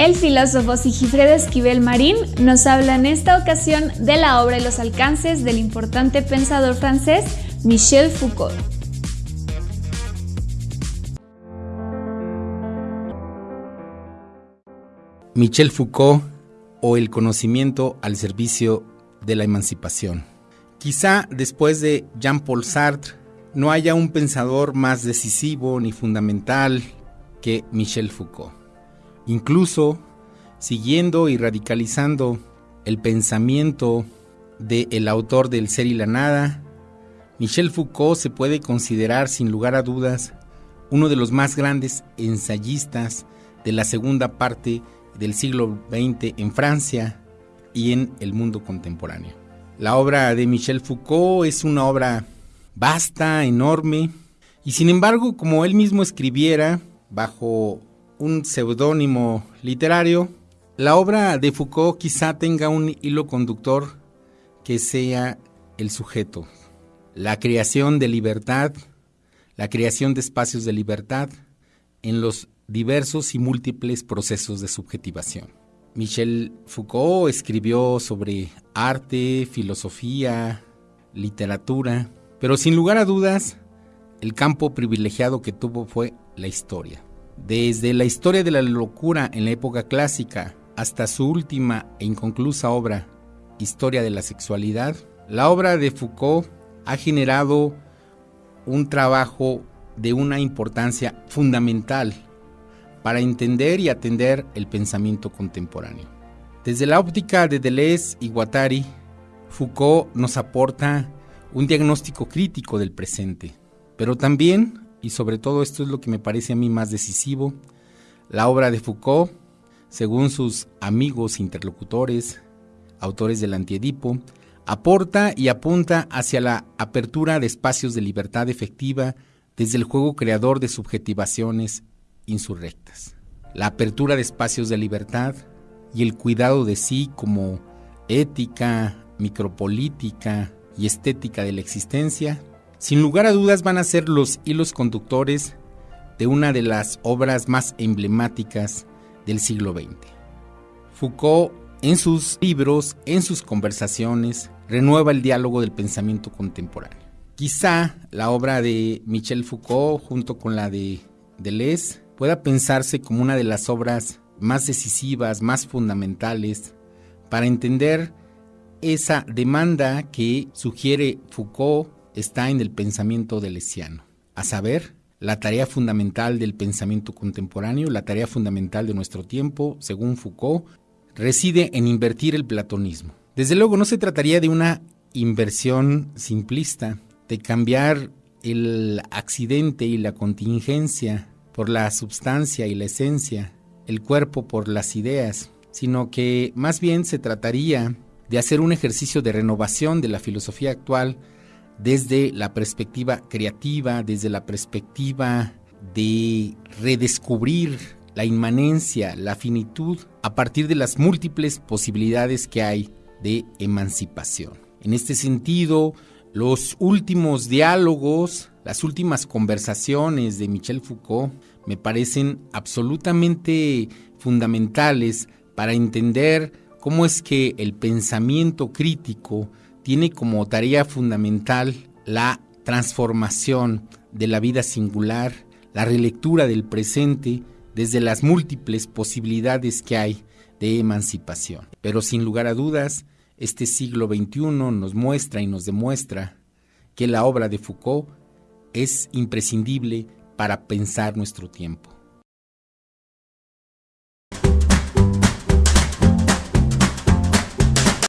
El filósofo Sigifredo Esquivel Marín nos habla en esta ocasión de la obra y los alcances del importante pensador francés Michel Foucault. Michel Foucault o el conocimiento al servicio de la emancipación. Quizá después de Jean-Paul Sartre no haya un pensador más decisivo ni fundamental que Michel Foucault. Incluso siguiendo y radicalizando el pensamiento del autor del Ser y la Nada, Michel Foucault se puede considerar sin lugar a dudas uno de los más grandes ensayistas de la segunda parte del siglo XX en Francia y en el mundo contemporáneo. La obra de Michel Foucault es una obra vasta, enorme, y sin embargo, como él mismo escribiera bajo un seudónimo literario, la obra de Foucault quizá tenga un hilo conductor que sea el sujeto, la creación de libertad, la creación de espacios de libertad en los diversos y múltiples procesos de subjetivación. Michel Foucault escribió sobre arte, filosofía, literatura, pero sin lugar a dudas, el campo privilegiado que tuvo fue la historia. Desde la historia de la locura en la época clásica hasta su última e inconclusa obra, Historia de la Sexualidad, la obra de Foucault ha generado un trabajo de una importancia fundamental para entender y atender el pensamiento contemporáneo. Desde la óptica de Deleuze y Guattari, Foucault nos aporta un diagnóstico crítico del presente, pero también, y sobre todo esto es lo que me parece a mí más decisivo, la obra de Foucault, según sus amigos interlocutores, autores del Antiedipo, aporta y apunta hacia la apertura de espacios de libertad efectiva desde el juego creador de subjetivaciones insurrectas. La apertura de espacios de libertad y el cuidado de sí como ética, micropolítica y estética de la existencia, sin lugar a dudas van a ser los hilos conductores de una de las obras más emblemáticas del siglo XX. Foucault, en sus libros, en sus conversaciones, renueva el diálogo del pensamiento contemporáneo. Quizá la obra de Michel Foucault, junto con la de Deleuze, pueda pensarse como una de las obras más decisivas, más fundamentales, para entender esa demanda que sugiere Foucault está en el pensamiento delesiano, a saber, la tarea fundamental del pensamiento contemporáneo, la tarea fundamental de nuestro tiempo, según Foucault, reside en invertir el platonismo. Desde luego no se trataría de una inversión simplista, de cambiar el accidente y la contingencia por la substancia y la esencia, el cuerpo por las ideas, sino que más bien se trataría de hacer un ejercicio de renovación de la filosofía actual desde la perspectiva creativa, desde la perspectiva de redescubrir la inmanencia, la finitud, a partir de las múltiples posibilidades que hay de emancipación. En este sentido, los últimos diálogos, las últimas conversaciones de Michel Foucault me parecen absolutamente fundamentales para entender cómo es que el pensamiento crítico tiene como tarea fundamental la transformación de la vida singular, la relectura del presente desde las múltiples posibilidades que hay de emancipación. Pero sin lugar a dudas, este siglo XXI nos muestra y nos demuestra que la obra de Foucault es imprescindible para pensar nuestro tiempo.